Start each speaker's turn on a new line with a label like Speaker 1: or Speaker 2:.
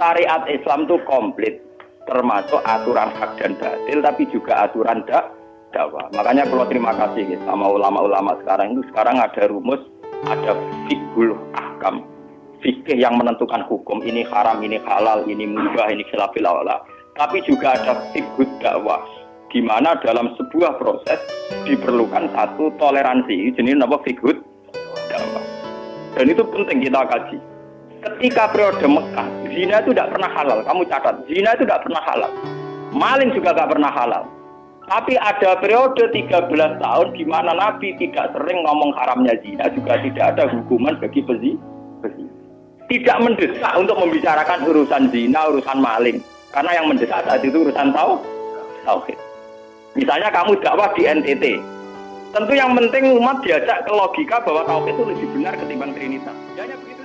Speaker 1: syariat Islam itu komplit termasuk aturan hak dan batil tapi juga aturan dak dakwah. Makanya kalau terima kasih ya, sama ulama-ulama sekarang itu sekarang ada rumus ada fikul ahkam. Fikih yang menentukan hukum ini haram ini halal ini mubah ini khilafil tapi juga ada fikul dakwah gimana dalam sebuah proses diperlukan satu toleransi jenis apa? Fikul dakwah. Dan itu penting kita kaji ketika periode Mekah, zina itu tidak pernah halal. Kamu catat, zina itu tidak pernah halal. Maling juga tidak pernah halal. Tapi ada periode 13 tahun di mana Nabi tidak sering ngomong haramnya zina, juga tidak ada hukuman bagi pezi. Tidak mendesak untuk membicarakan urusan zina, urusan maling. Karena yang mendesak saat itu urusan tahu, tauhid. Misalnya kamu dakwah di NTT, tentu yang penting umat diajak ke logika bahwa tauhid itu lebih benar ketimbang trinitas. Hanya begitu.